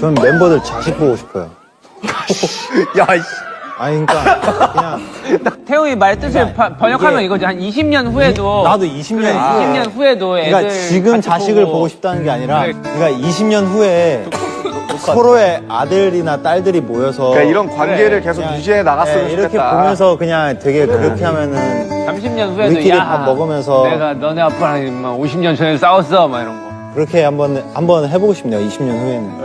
저는 멤버들 자식 보고 싶어요. 야, 이 아니 그러니까 그냥 태웅이 말 뜻을 그러니까 바- 번역하면 이거지. 한 20년 후에도. 나도 20년 그래, 후에 20년 후에도 그러니까 애들. 그러니까 지금 자식을 보고 싶다는 게 아니라 음, 그래. 그러니까 20년 후에 서로의 아들이나 딸들이 모여서 그러니까 이런 관계를 계속 유지해 나갔으면 네, 이렇게 좋겠다. 보면서 그냥 되게 그렇게 하면은 30년 후에도 우리끼리 야, 밥 먹으면서 내가 너네 아빠랑 50년 전에 싸웠어 막 이런 거. 그렇게 한번 한번 해보고 싶네요. 20년 후에는.